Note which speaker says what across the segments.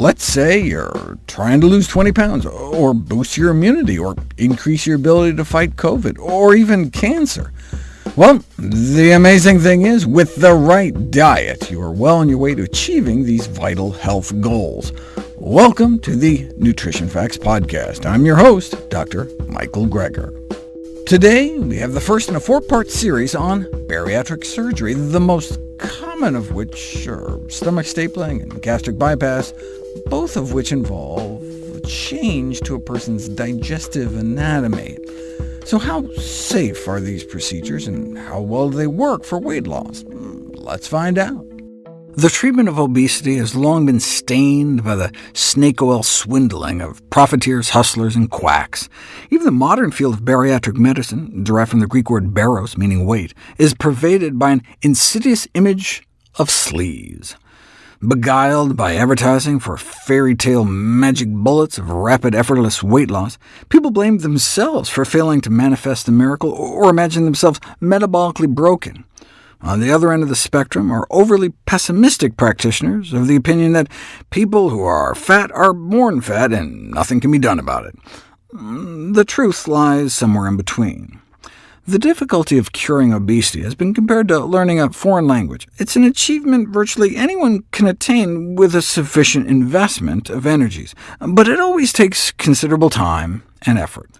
Speaker 1: Let's say you're trying to lose 20 pounds, or boost your immunity, or increase your ability to fight COVID, or even cancer. Well, the amazing thing is, with the right diet, you are well on your way to achieving these vital health goals. Welcome to the Nutrition Facts Podcast. I'm your host, Dr. Michael Greger. Today, we have the first in a four-part series on bariatric surgery, the most common of which are stomach stapling and gastric bypass, both of which involve a change to a person's digestive anatomy. So how safe are these procedures, and how well do they work for weight loss? Let's find out. The treatment of obesity has long been stained by the snake oil swindling of profiteers, hustlers, and quacks. Even the modern field of bariatric medicine, derived from the Greek word baros, meaning weight, is pervaded by an insidious image of sleaze. Beguiled by advertising for fairy tale magic bullets of rapid, effortless weight loss, people blamed themselves for failing to manifest the miracle or imagine themselves metabolically broken. On the other end of the spectrum are overly pessimistic practitioners of the opinion that people who are fat are born fat and nothing can be done about it. Mm, the truth lies somewhere in between. The difficulty of curing obesity has been compared to learning a foreign language. It's an achievement virtually anyone can attain with a sufficient investment of energies, but it always takes considerable time and effort.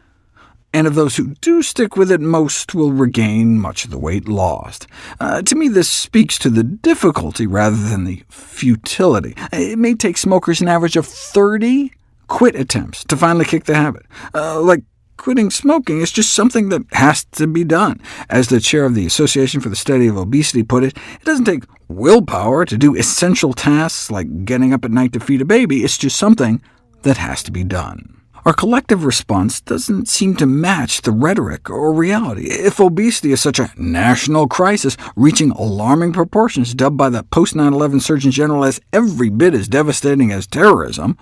Speaker 1: And of those who do stick with it, most will regain much of the weight lost. Uh, to me, this speaks to the difficulty rather than the futility. It may take smokers an average of 30 quit attempts to finally kick the habit, uh, like quitting smoking is just something that has to be done. As the chair of the Association for the Study of Obesity put it, it doesn't take willpower to do essential tasks like getting up at night to feed a baby. It's just something that has to be done. Our collective response doesn't seem to match the rhetoric or reality. If obesity is such a national crisis, reaching alarming proportions dubbed by the post-9-11 Surgeon General as every bit as devastating as terrorism,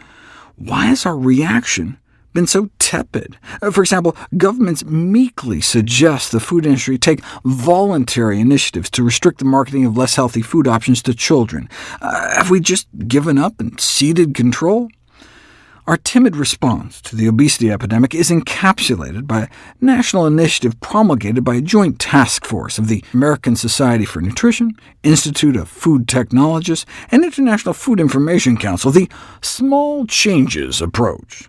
Speaker 1: why is our reaction been so tepid. Uh, for example, governments meekly suggest the food industry take voluntary initiatives to restrict the marketing of less healthy food options to children. Uh, have we just given up and ceded control? Our timid response to the obesity epidemic is encapsulated by a national initiative promulgated by a joint task force of the American Society for Nutrition, Institute of Food Technologists, and International Food Information Council, the Small Changes approach.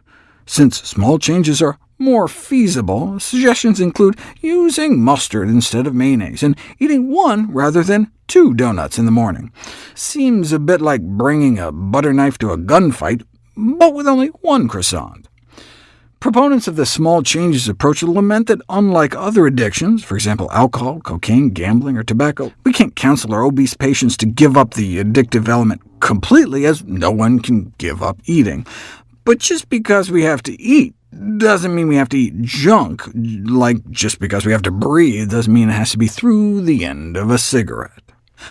Speaker 1: Since small changes are more feasible, suggestions include using mustard instead of mayonnaise, and eating one rather than two donuts in the morning. Seems a bit like bringing a butter knife to a gunfight, but with only one croissant. Proponents of the small changes approach lament that unlike other addictions, for example alcohol, cocaine, gambling, or tobacco, we can't counsel our obese patients to give up the addictive element completely, as no one can give up eating. But just because we have to eat doesn't mean we have to eat junk, like just because we have to breathe doesn't mean it has to be through the end of a cigarette.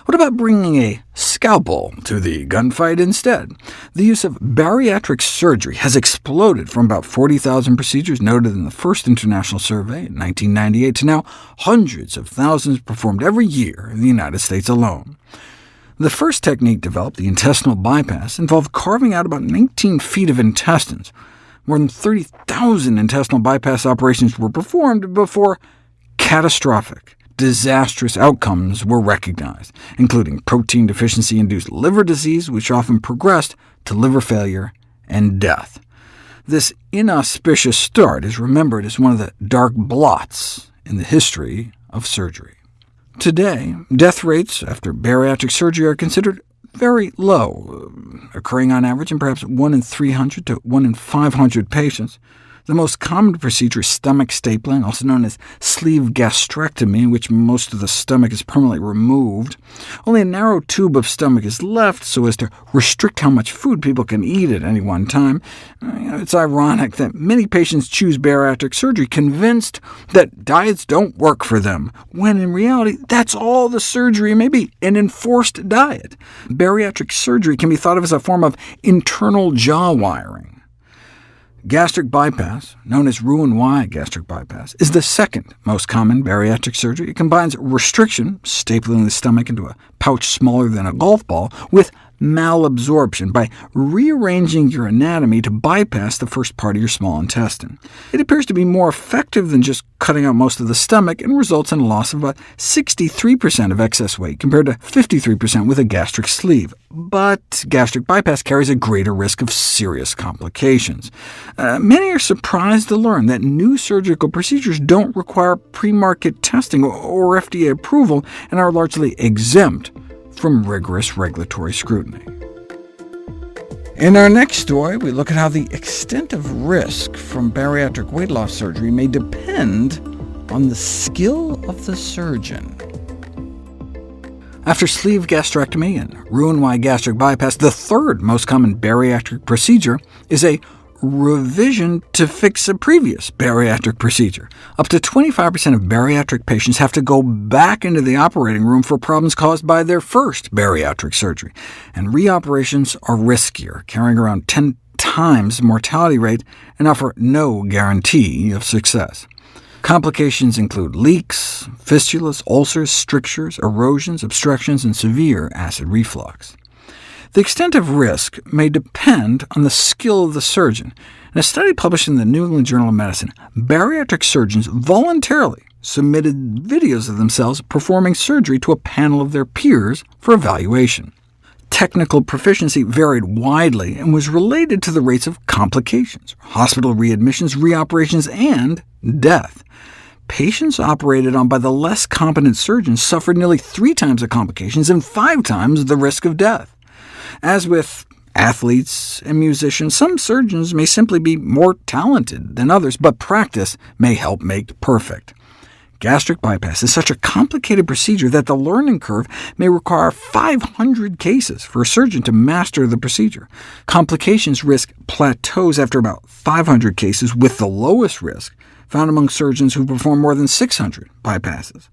Speaker 1: What about bringing a scalpel to the gunfight instead? The use of bariatric surgery has exploded from about 40,000 procedures noted in the first international survey in 1998 to now hundreds of thousands performed every year in the United States alone. The first technique developed, the intestinal bypass, involved carving out about 19 feet of intestines. More than 30,000 intestinal bypass operations were performed before catastrophic, disastrous outcomes were recognized, including protein deficiency-induced liver disease, which often progressed to liver failure and death. This inauspicious start is remembered as one of the dark blots in the history of surgery. Today, death rates after bariatric surgery are considered very low, uh, occurring on average in perhaps 1 in 300 to 1 in 500 patients. The most common procedure is stomach stapling, also known as sleeve gastrectomy, in which most of the stomach is permanently removed. Only a narrow tube of stomach is left so as to restrict how much food people can eat at any one time. Uh, it's ironic that many patients choose bariatric surgery convinced that diets don't work for them, when in reality that's all the surgery may be, an enforced diet. Bariatric surgery can be thought of as a form of internal jaw wiring. Gastric bypass, known as Roux-en-Y gastric bypass, is the second most common bariatric surgery. It combines restriction, stapling the stomach into a pouch smaller than a golf ball, with malabsorption by rearranging your anatomy to bypass the first part of your small intestine. It appears to be more effective than just cutting out most of the stomach and results in a loss of about uh, 63% of excess weight, compared to 53% with a gastric sleeve. But gastric bypass carries a greater risk of serious complications. Uh, many are surprised to learn that new surgical procedures don't require pre-market testing or FDA approval and are largely exempt from rigorous regulatory scrutiny. In our next story, we look at how the extent of risk from bariatric weight loss surgery may depend on the skill of the surgeon. After sleeve gastrectomy and Roux-en-Y gastric bypass, the third most common bariatric procedure is a revision to fix a previous bariatric procedure. Up to 25% of bariatric patients have to go back into the operating room for problems caused by their first bariatric surgery, and reoperations are riskier, carrying around 10 times mortality rate and offer no guarantee of success. Complications include leaks, fistulas, ulcers, strictures, erosions, obstructions, and severe acid reflux. The extent of risk may depend on the skill of the surgeon. In a study published in the New England Journal of Medicine, bariatric surgeons voluntarily submitted videos of themselves performing surgery to a panel of their peers for evaluation. Technical proficiency varied widely and was related to the rates of complications, hospital readmissions, reoperations, and death. Patients operated on by the less competent surgeons suffered nearly three times the complications and five times the risk of death. As with athletes and musicians, some surgeons may simply be more talented than others, but practice may help make perfect. Gastric bypass is such a complicated procedure that the learning curve may require 500 cases for a surgeon to master the procedure. Complications risk plateaus after about 500 cases, with the lowest risk found among surgeons who perform more than 600 bypasses.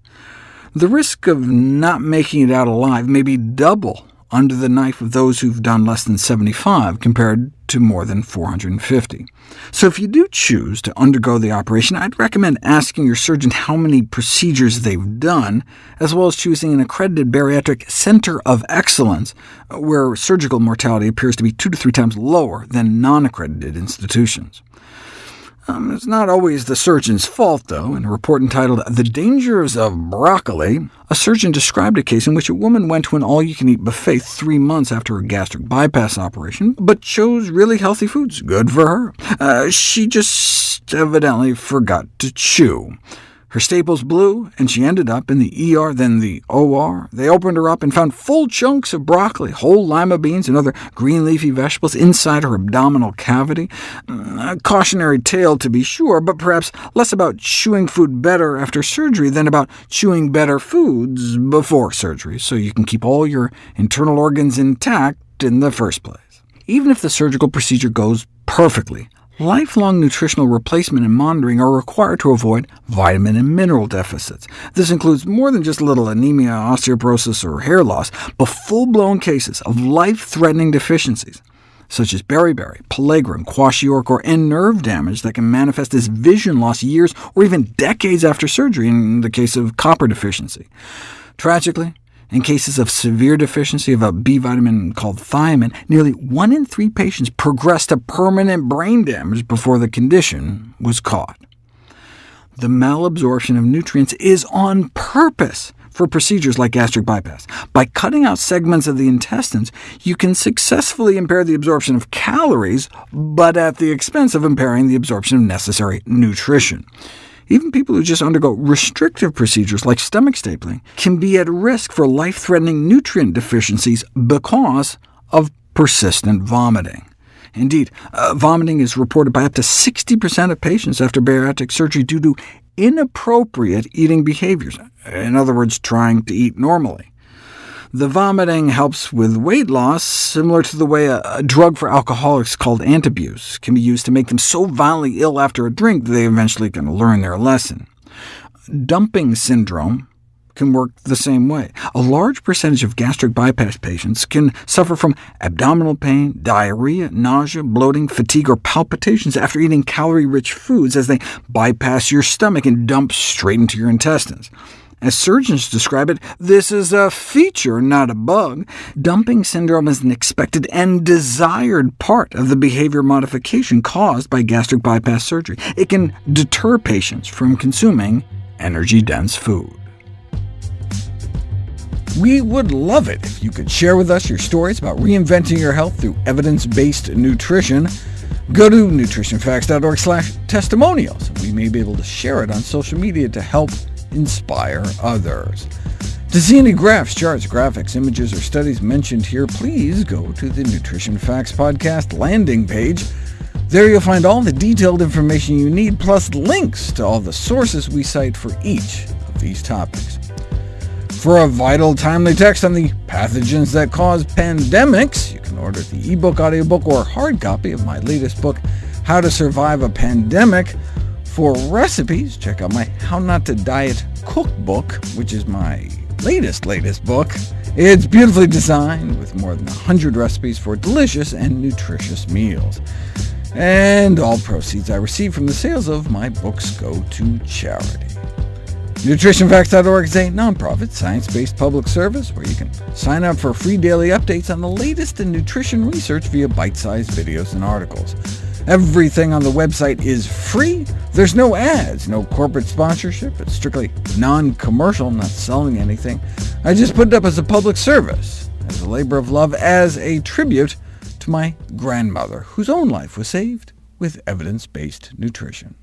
Speaker 1: The risk of not making it out alive may be double under the knife of those who've done less than 75 compared to more than 450. So if you do choose to undergo the operation, I'd recommend asking your surgeon how many procedures they've done, as well as choosing an accredited bariatric center of excellence, uh, where surgical mortality appears to be two to three times lower than non-accredited institutions. Um, it's not always the surgeon's fault, though. In a report entitled The Dangers of Broccoli, a surgeon described a case in which a woman went to an all-you-can-eat buffet three months after her gastric bypass operation, but chose really healthy foods. Good for her. Uh, she just evidently forgot to chew. Her staples blew, and she ended up in the ER, then the OR. They opened her up and found full chunks of broccoli, whole lima beans, and other green leafy vegetables inside her abdominal cavity. Mm, a cautionary tale, to be sure, but perhaps less about chewing food better after surgery than about chewing better foods before surgery, so you can keep all your internal organs intact in the first place. Even if the surgical procedure goes perfectly, Lifelong nutritional replacement and monitoring are required to avoid vitamin and mineral deficits. This includes more than just little anemia, osteoporosis, or hair loss, but full-blown cases of life-threatening deficiencies, such as beriberi, pellagra, kwashiorkor, and nerve damage that can manifest as vision loss years or even decades after surgery in the case of copper deficiency. Tragically, in cases of severe deficiency of a B vitamin called thiamine, nearly 1 in 3 patients progressed to permanent brain damage before the condition was caught. The malabsorption of nutrients is on purpose for procedures like gastric bypass. By cutting out segments of the intestines, you can successfully impair the absorption of calories, but at the expense of impairing the absorption of necessary nutrition. Even people who just undergo restrictive procedures like stomach stapling can be at risk for life-threatening nutrient deficiencies because of persistent vomiting. Indeed, uh, vomiting is reported by up to 60% of patients after bariatric surgery due to inappropriate eating behaviors, in other words, trying to eat normally. The vomiting helps with weight loss, similar to the way a, a drug for alcoholics called antabuse can be used to make them so violently ill after a drink that they eventually can learn their lesson. Dumping syndrome can work the same way. A large percentage of gastric bypass patients can suffer from abdominal pain, diarrhea, nausea, bloating, fatigue, or palpitations after eating calorie-rich foods as they bypass your stomach and dump straight into your intestines. As surgeons describe it, this is a feature, not a bug. Dumping syndrome is an expected and desired part of the behavior modification caused by gastric bypass surgery. It can deter patients from consuming energy-dense food. We would love it if you could share with us your stories about reinventing your health through evidence-based nutrition. Go to nutritionfacts.org slash testimonials. We may be able to share it on social media to help inspire others. To see any graphs, charts, graphics, images, or studies mentioned here, please go to the Nutrition Facts Podcast landing page. There you'll find all the detailed information you need, plus links to all the sources we cite for each of these topics. For a vital, timely text on the pathogens that cause pandemics, you can order the ebook, audiobook, or hard copy of my latest book, How to Survive a Pandemic, for recipes, check out my How Not to Diet Cookbook, which is my latest, latest book. It's beautifully designed, with more than 100 recipes for delicious and nutritious meals. And all proceeds I receive from the sales of my books go to charity. NutritionFacts.org is a nonprofit, science-based public service where you can sign up for free daily updates on the latest in nutrition research via bite-sized videos and articles. Everything on the website is free. There's no ads, no corporate sponsorship. It's strictly non-commercial, not selling anything. I just put it up as a public service, as a labor of love, as a tribute to my grandmother, whose own life was saved with evidence-based nutrition.